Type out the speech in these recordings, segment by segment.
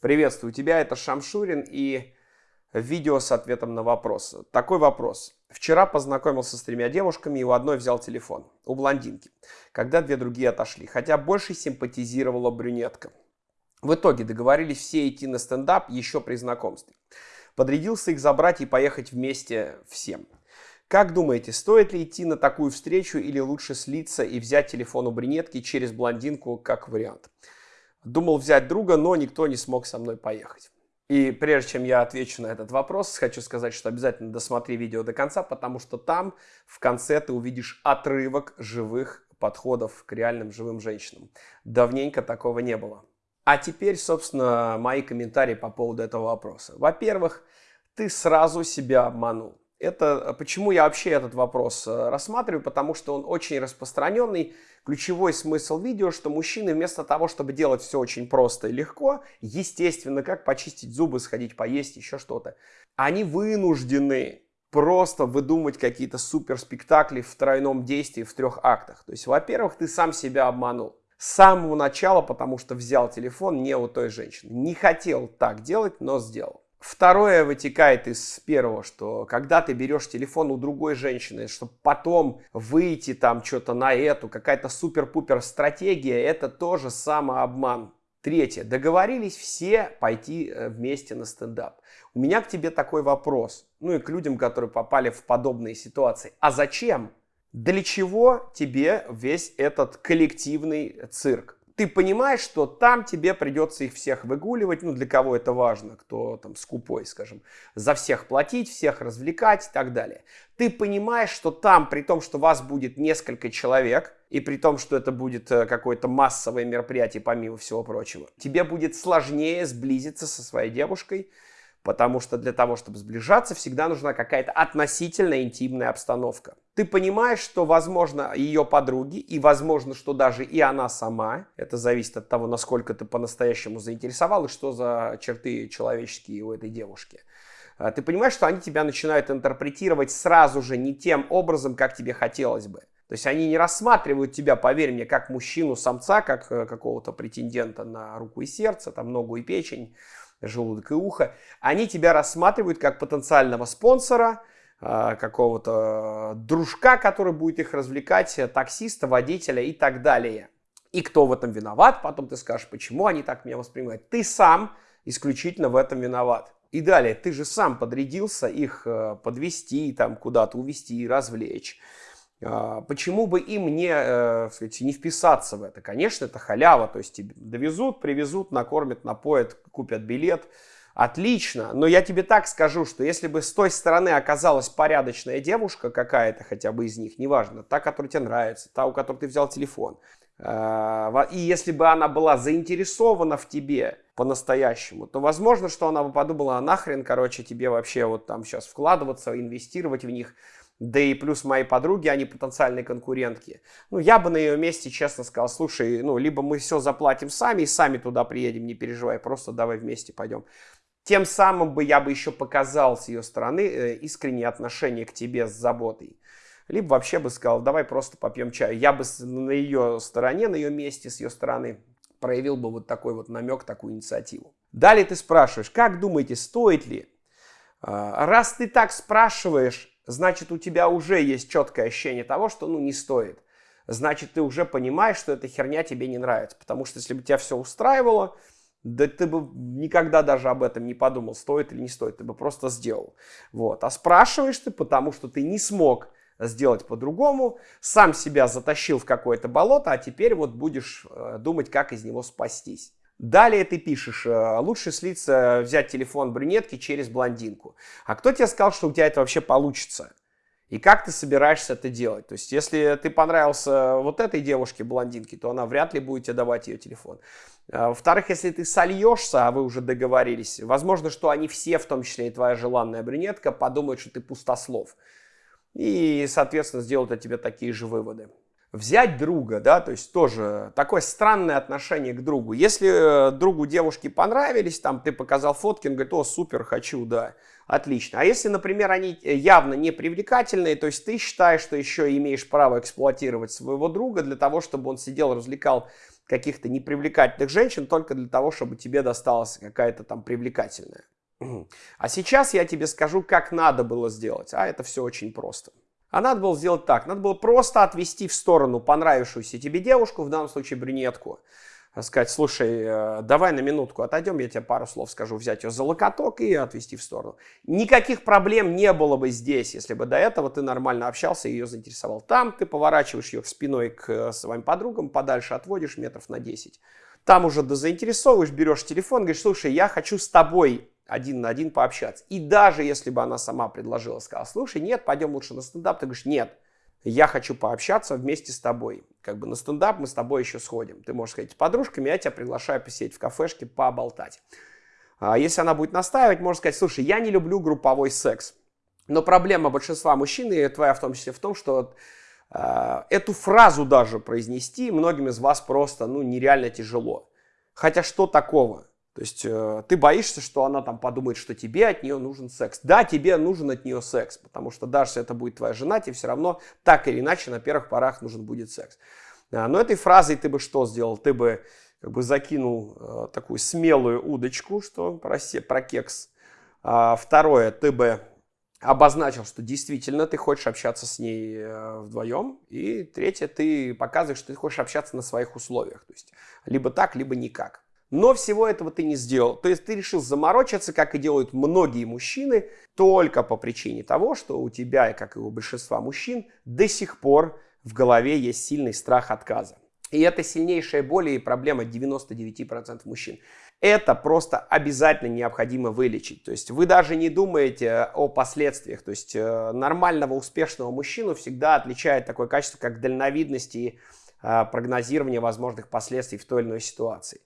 Приветствую тебя, это Шамшурин и видео с ответом на вопрос. Такой вопрос. Вчера познакомился с тремя девушками и у одной взял телефон, у блондинки, когда две другие отошли, хотя больше симпатизировала брюнетка. В итоге договорились все идти на стендап еще при знакомстве. Подрядился их забрать и поехать вместе всем. Как думаете, стоит ли идти на такую встречу или лучше слиться и взять телефон у брюнетки через блондинку как вариант? Думал взять друга, но никто не смог со мной поехать. И прежде чем я отвечу на этот вопрос, хочу сказать, что обязательно досмотри видео до конца, потому что там в конце ты увидишь отрывок живых подходов к реальным живым женщинам. Давненько такого не было. А теперь, собственно, мои комментарии по поводу этого вопроса. Во-первых, ты сразу себя обманул. Это почему я вообще этот вопрос э, рассматриваю, потому что он очень распространенный. Ключевой смысл видео, что мужчины вместо того, чтобы делать все очень просто и легко, естественно, как почистить зубы, сходить поесть, еще что-то, они вынуждены просто выдумать какие-то суперспектакли в тройном действии в трех актах. То есть, во-первых, ты сам себя обманул. С самого начала, потому что взял телефон не у той женщины. Не хотел так делать, но сделал. Второе вытекает из первого, что когда ты берешь телефон у другой женщины, чтобы потом выйти там что-то на эту, какая-то супер-пупер стратегия, это тоже самообман. Третье. Договорились все пойти э, вместе на стендап. У меня к тебе такой вопрос, ну и к людям, которые попали в подобные ситуации. А зачем? Для чего тебе весь этот коллективный цирк? Ты понимаешь, что там тебе придется их всех выгуливать, ну, для кого это важно, кто там скупой, скажем, за всех платить, всех развлекать и так далее. Ты понимаешь, что там, при том, что вас будет несколько человек, и при том, что это будет э, какое-то массовое мероприятие, помимо всего прочего, тебе будет сложнее сблизиться со своей девушкой, Потому что для того, чтобы сближаться, всегда нужна какая-то относительно интимная обстановка. Ты понимаешь, что, возможно, ее подруги, и, возможно, что даже и она сама, это зависит от того, насколько ты по-настоящему заинтересовал, и что за черты человеческие у этой девушки. А, ты понимаешь, что они тебя начинают интерпретировать сразу же не тем образом, как тебе хотелось бы. То есть они не рассматривают тебя, поверь мне, как мужчину-самца, как э, какого-то претендента на руку и сердце, там ногу и печень желудок и ухо, они тебя рассматривают как потенциального спонсора, какого-то дружка, который будет их развлекать, таксиста, водителя и так далее. И кто в этом виноват, потом ты скажешь, почему они так меня воспринимают. Ты сам исключительно в этом виноват. И далее, ты же сам подрядился их э, подвести, там куда-то увезти, развлечь. А, почему бы им не, э, сказать, не вписаться в это? Конечно, это халява, то есть тебе довезут, привезут, накормят, напоят, купят билет. Отлично, но я тебе так скажу, что если бы с той стороны оказалась порядочная девушка какая-то, хотя бы из них, неважно, та, которая тебе нравится, та, у которой ты взял телефон, а, и если бы она была заинтересована в тебе по-настоящему, то возможно, что она бы подумала, а нахрен, короче, тебе вообще вот там сейчас вкладываться, инвестировать в них, да и плюс мои подруги, они потенциальные конкурентки. Ну, я бы на ее месте честно сказал, слушай, ну, либо мы все заплатим сами и сами туда приедем, не переживай, просто давай вместе пойдем. Тем самым бы я бы еще показал с ее стороны э, искреннее отношение к тебе с заботой. Либо вообще бы сказал, давай просто попьем чаю. Я бы на ее стороне, на ее месте, с ее стороны проявил бы вот такой вот намек, такую инициативу. Далее ты спрашиваешь, как думаете, стоит ли? А, раз ты так спрашиваешь, значит у тебя уже есть четкое ощущение того, что ну не стоит. Значит ты уже понимаешь, что эта херня тебе не нравится. Потому что если бы тебя все устраивало, да ты бы никогда даже об этом не подумал, стоит или не стоит, ты бы просто сделал. Вот. А спрашиваешь ты, потому что ты не смог сделать по-другому, сам себя затащил в какое-то болото, а теперь вот будешь э, думать, как из него спастись. Далее ты пишешь, э, лучше слиться, взять телефон брюнетки через блондинку. А кто тебе сказал, что у тебя это вообще получится? И как ты собираешься это делать? То есть, если ты понравился вот этой девушке, блондинке, то она вряд ли будет тебе давать ее телефон. А, во-вторых, если ты сольешься, а вы уже договорились, возможно, что они все, в том числе и твоя желанная брюнетка, подумают, что ты пустослов. И, соответственно, сделают от тебя такие же выводы взять друга, да, то есть тоже такое странное отношение к другу. Если э, другу девушки понравились, там ты показал фотки, он говорит, о, супер, хочу, да, отлично. А если, например, они э, явно не привлекательные, то есть ты считаешь, что еще имеешь право эксплуатировать своего друга для того, чтобы он сидел, развлекал каких-то непривлекательных женщин только для того, чтобы тебе досталась какая-то там привлекательная. А сейчас я тебе скажу, как надо было сделать. А это все очень просто. А надо было сделать так. Надо было просто отвести в сторону понравившуюся тебе девушку, в данном случае брюнетку, сказать, слушай, э, давай на минутку отойдем, я тебе пару слов скажу, взять ее за локоток и отвести в сторону. Никаких проблем не было бы здесь, если бы до этого ты нормально общался и ее заинтересовал. Там ты поворачиваешь ее спиной к э, своим подругам, подальше отводишь метров на 10. Там уже заинтересовываешь, берешь телефон, говоришь, слушай, я хочу с тобой один на один пообщаться. И даже если бы она сама предложила, сказала, слушай, нет, пойдем лучше на стендап, ты говоришь, нет, я хочу пообщаться вместе с тобой. Как бы на стендап мы с тобой еще сходим. Ты можешь сказать с подружками, я тебя приглашаю посидеть в кафешке, поболтать. А если она будет настаивать, можно сказать, слушай, я не люблю групповой секс. Но проблема большинства мужчин, и твоя в том числе в том, что э, эту фразу даже произнести многим из вас просто ну, нереально тяжело. Хотя что такого? То есть э, ты боишься, что она там подумает, что тебе от нее нужен секс. Да, тебе нужен от нее секс, потому что даже если это будет твоя жена, тебе все равно так или иначе на первых порах нужен будет секс. А, но этой фразой ты бы что сделал? Ты бы как бы закинул э, такую смелую удочку, что про, про кекс. А, второе, ты бы обозначил, что действительно ты хочешь общаться с ней э, вдвоем. И третье, ты показываешь, что ты хочешь общаться на своих условиях. То есть либо так, либо никак. Но всего этого ты не сделал. То есть ты решил заморочиться, как и делают многие мужчины, только по причине того, что у тебя, как и у большинства мужчин, до сих пор в голове есть сильный страх отказа. И это сильнейшая боль и проблема 99% мужчин. Это просто обязательно необходимо вылечить. То есть вы даже не думаете о последствиях. То есть э, нормального, успешного мужчину всегда отличает такое качество, как дальновидность и э, прогнозирование возможных последствий в той или иной ситуации.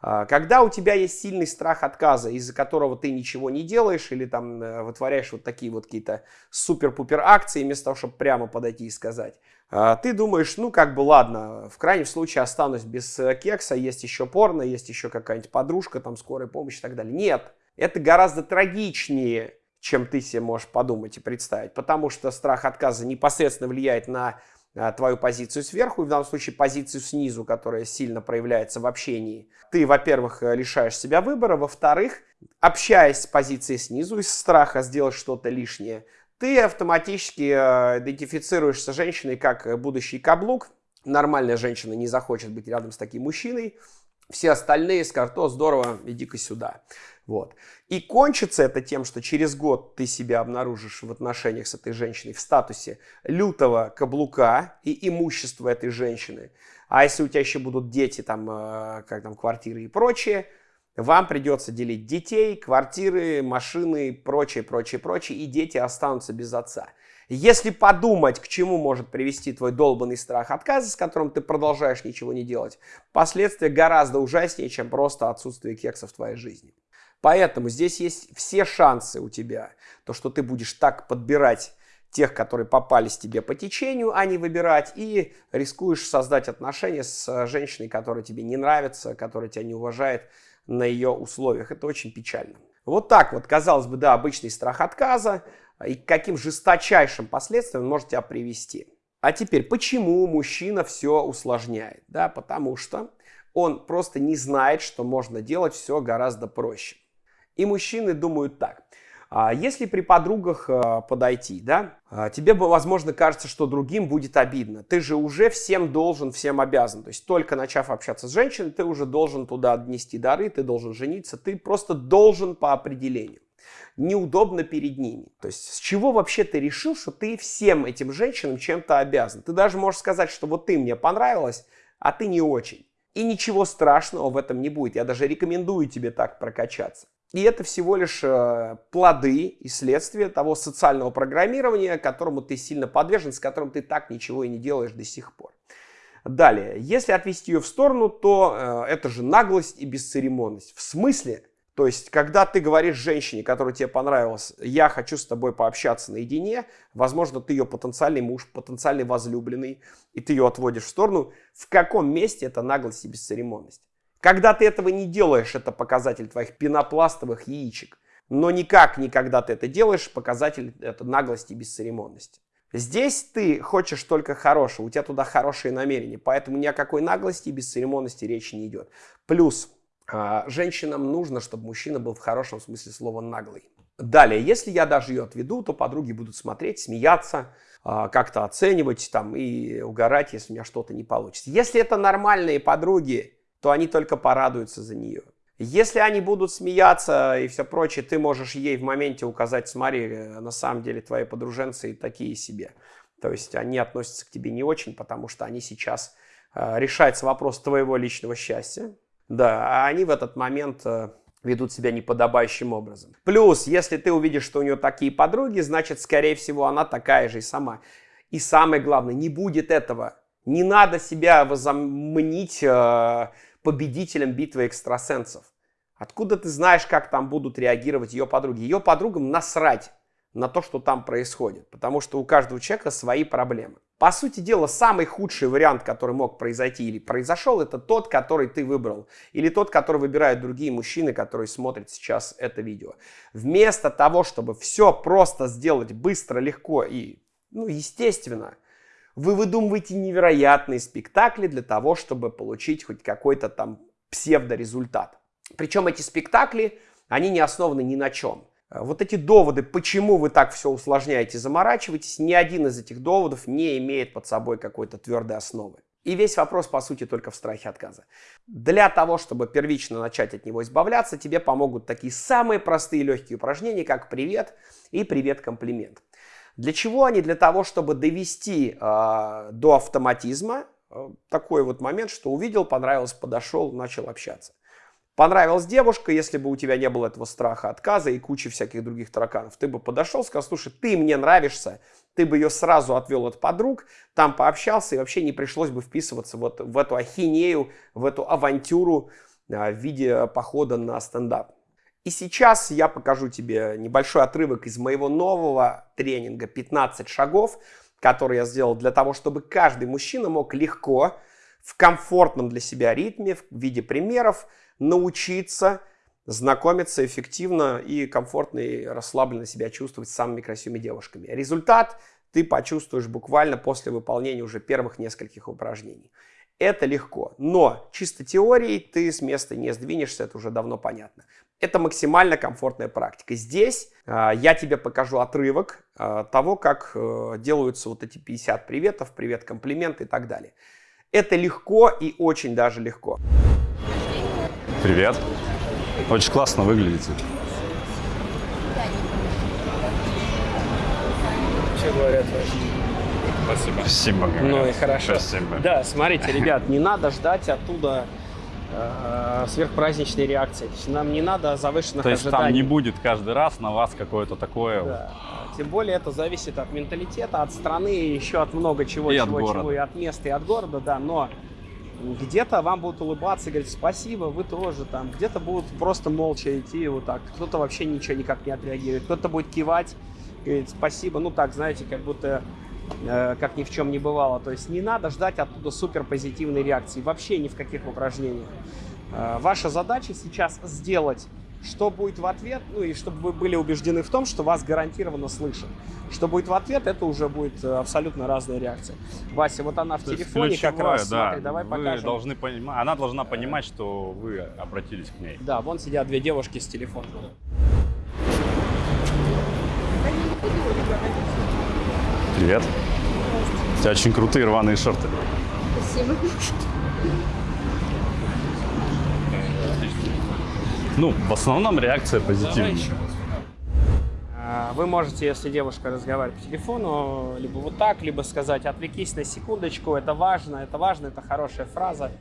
А, когда у тебя есть сильный страх отказа, из-за которого ты ничего не делаешь или там э, вытворяешь вот такие вот какие-то супер-пупер акции, вместо того, чтобы прямо подойти и сказать, а, ты думаешь, ну как бы ладно, в крайнем случае останусь без э, кекса, есть еще порно, есть еще какая-нибудь подружка, там скорая помощь и так далее. Нет, это гораздо трагичнее, чем ты себе можешь подумать и представить, потому что страх отказа непосредственно влияет на твою позицию сверху, и в данном случае позицию снизу, которая сильно проявляется в общении. Ты, во-первых, э, лишаешь себя выбора, во-вторых, общаясь с позиции снизу, из страха сделать что-то лишнее, ты автоматически э, идентифицируешься женщиной как будущий каблук. Нормальная женщина не захочет быть рядом с таким мужчиной. Все остальные скажут, о, здорово, иди-ка сюда. Вот. И кончится это тем, что через год ты себя обнаружишь в отношениях с этой женщиной в статусе лютого каблука и имущества этой женщины. А если у тебя еще будут дети, там, э, как там, квартиры и прочее, вам придется делить детей, квартиры, машины, прочее, прочее, прочее, и дети останутся без отца. Если подумать, к чему может привести твой долбанный страх отказа, с которым ты продолжаешь ничего не делать, последствия гораздо ужаснее, чем просто отсутствие кекса в твоей жизни. Поэтому здесь есть все шансы у тебя, то, что ты будешь так подбирать тех, которые попались тебе по течению, а не выбирать, и рискуешь создать отношения с женщиной, которая тебе не нравится, которая тебя не уважает на ее условиях. Это очень печально. Вот так вот, казалось бы, да, обычный страх отказа, и к каким жесточайшим последствиям он может тебя привести. А теперь, почему мужчина все усложняет? Да, потому что он просто не знает, что можно делать все гораздо проще. И мужчины думают так. А если при подругах а, подойти, да, а, тебе, возможно, кажется, что другим будет обидно. Ты же уже всем должен, всем обязан. То есть только начав общаться с женщиной, ты уже должен туда отнести дары, ты должен жениться, ты просто должен по определению неудобно перед ними. То есть с чего вообще ты решил, что ты всем этим женщинам чем-то обязан? Ты даже можешь сказать, что вот ты мне понравилась, а ты не очень. И ничего страшного в этом не будет. Я даже рекомендую тебе так прокачаться. И это всего лишь э, плоды и следствия того социального программирования, которому ты сильно подвержен, с которым ты так ничего и не делаешь до сих пор. Далее, если отвести ее в сторону, то э, это же наглость и бесцеремонность. В смысле? То есть, когда ты говоришь женщине, которая тебе понравилась, я хочу с тобой пообщаться наедине, возможно, ты ее потенциальный муж, потенциальный возлюбленный, и ты ее отводишь в сторону, в каком месте это наглость и бесцеремонность? Когда ты этого не делаешь, это показатель твоих пенопластовых яичек. Но никак никогда ты это делаешь, показатель это наглости и бесцеремонности. Здесь ты хочешь только хорошего, у тебя туда хорошие намерения, поэтому ни о какой наглости и бесцеремонности речи не идет. Плюс а, женщинам нужно, чтобы мужчина был в хорошем смысле слова наглый. Далее, если я даже ее отведу, то подруги будут смотреть, смеяться, а, как-то оценивать там и угорать, если у меня что-то не получится. Если это нормальные подруги, то они только порадуются за нее. Если они будут смеяться и все прочее, ты можешь ей в моменте указать, смотри, э, на самом деле твои подруженцы такие себе. То есть они относятся к тебе не очень, потому что они сейчас э, решается вопрос твоего личного счастья. Да, а они в этот момент э, ведут себя неподобающим образом. Плюс, если ты увидишь, что у нее такие подруги, значит, скорее всего, она такая же и сама. И самое главное, не будет этого. Не надо себя возомнить э, победителем битвы экстрасенсов. Откуда ты знаешь, как там будут реагировать ее подруги? Ее подругам насрать на то, что там происходит, потому что у каждого человека свои проблемы. По сути дела, самый худший вариант, который мог произойти или произошел, это тот, который ты выбрал. Или тот, который выбирают другие мужчины, которые смотрят сейчас это видео. Вместо того, чтобы все просто сделать быстро, легко и, ну, естественно, вы выдумываете невероятные спектакли для того, чтобы получить хоть какой-то там псевдорезультат. Причем эти спектакли, они не основаны ни на чем. Э, вот эти доводы, почему вы так все усложняете, заморачиваетесь, ни один из этих доводов не имеет под собой какой-то твердой основы. И весь вопрос, по сути, только в страхе отказа. Для того, чтобы первично начать от него избавляться, тебе помогут такие самые простые легкие упражнения, как «Привет» и «Привет-комплимент». Для чего они? Для того, чтобы довести э, до автоматизма э, такой вот момент, что увидел, понравилось, подошел, начал общаться. Понравилась девушка, если бы у тебя не было этого страха отказа и кучи всяких других тараканов, ты бы подошел, сказал, слушай, ты мне нравишься, ты бы ее сразу отвел от подруг, там пообщался, и вообще не пришлось бы вписываться вот в эту ахинею, в эту авантюру а, в виде похода на стендап. И сейчас я покажу тебе небольшой отрывок из моего нового тренинга «15 шагов», который я сделал для того, чтобы каждый мужчина мог легко, в комфортном для себя ритме, в виде примеров, научиться знакомиться эффективно и комфортно и расслабленно себя чувствовать с самыми красивыми девушками. Результат ты почувствуешь буквально после выполнения уже первых нескольких упражнений. Это легко, но чисто теорией ты с места не сдвинешься, это уже давно понятно. Это максимально комфортная практика. Здесь э, я тебе покажу отрывок э, того, как э, делаются вот эти 50 приветов, привет, комплимент и так далее. Это легко и очень даже легко. Привет. Очень классно выглядите. Что говорят Спасибо. Спасибо. Ну и хорошо. Спасибо. Да, смотрите, ребят, не надо ждать оттуда э, сверхпраздничной реакции. То есть нам не надо завышенных То есть ожиданий. там не будет каждый раз на вас какое-то такое... Да. Тем более это зависит от менталитета, от страны, еще от много чего, И чего, от города. чего, и от места, и от города, да, но где-то вам будут улыбаться и говорить спасибо, вы тоже там, где-то будут просто молча идти вот так, кто-то вообще ничего никак не отреагирует, кто-то будет кивать, говорить спасибо, ну так, знаете, как будто как ни в чем не бывало, то есть не надо ждать оттуда супер позитивной реакции, вообще ни в каких упражнениях. Э, ваша задача сейчас сделать что будет в ответ, ну и чтобы вы были убеждены в том, что вас гарантированно слышат. Что будет в ответ, это уже будет э, абсолютно разная реакция. Вася, вот она в То телефоне как ключевое, раз, да, смотри, давай вы покажем. должны понимать, она должна понимать, что вы обратились к ней. Да, вон сидят две девушки с телефоном. Привет. У тебя очень крутые рваные шорты. Спасибо. Ну, в основном реакция позитивная. Вы можете, если девушка разговаривает по телефону, либо вот так, либо сказать «отвлекись на секундочку, это важно, это важно, это хорошая фраза».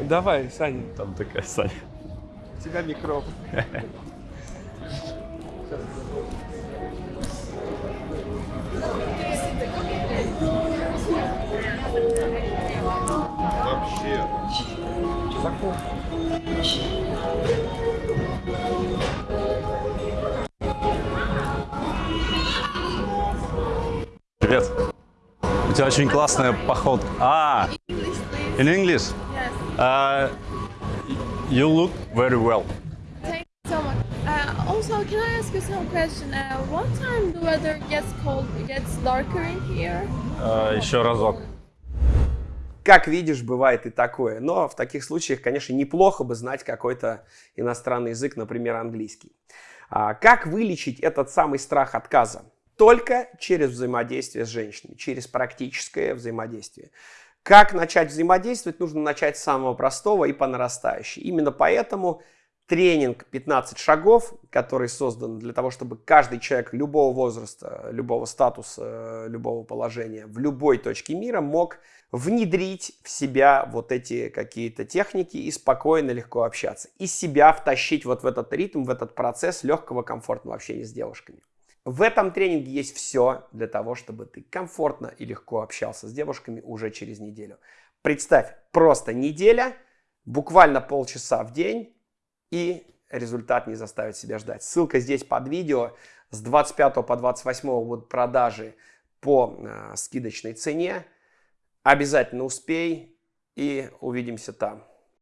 Давай, Саня, Там такая Саня. у тебя микрофон. Закон. Привет. У тебя очень классная походка. А, in English? Uh, you look very well. Thank you so much. Uh, oh Also, can I ask you some question? Uh, what time the weather gets cold, gets darker in here? Э, еще разок. Как видишь, бывает и такое. Но в таких случаях, конечно, неплохо бы знать какой-то иностранный язык, например, английский. А как вылечить этот самый страх отказа? Только через взаимодействие с женщиной, через практическое взаимодействие. Как начать взаимодействовать? Нужно начать с самого простого и по нарастающей. Именно поэтому тренинг 15 шагов, который создан для того, чтобы каждый человек любого возраста, любого статуса, любого положения в любой точке мира мог внедрить в себя вот эти какие-то техники и спокойно, легко общаться. И себя втащить вот в этот ритм, в этот процесс легкого, комфортного общения с девушками. В этом тренинге есть все для того, чтобы ты комфортно и легко общался с девушками уже через неделю. Представь, просто неделя, буквально полчаса в день, и результат не заставит себя ждать. Ссылка здесь под видео. С 25 по 28 будут продажи по э, скидочной цене. Обязательно успей и увидимся там.